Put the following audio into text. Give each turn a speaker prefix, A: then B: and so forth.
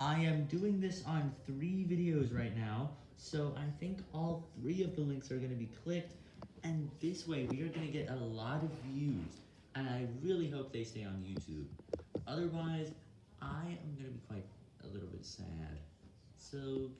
A: I am doing this on three videos right now, so I think all three of the links are going to be clicked, and this way we are going to get a lot of views, and I really hope they stay on YouTube. Otherwise, I am going to be quite a little bit sad. So,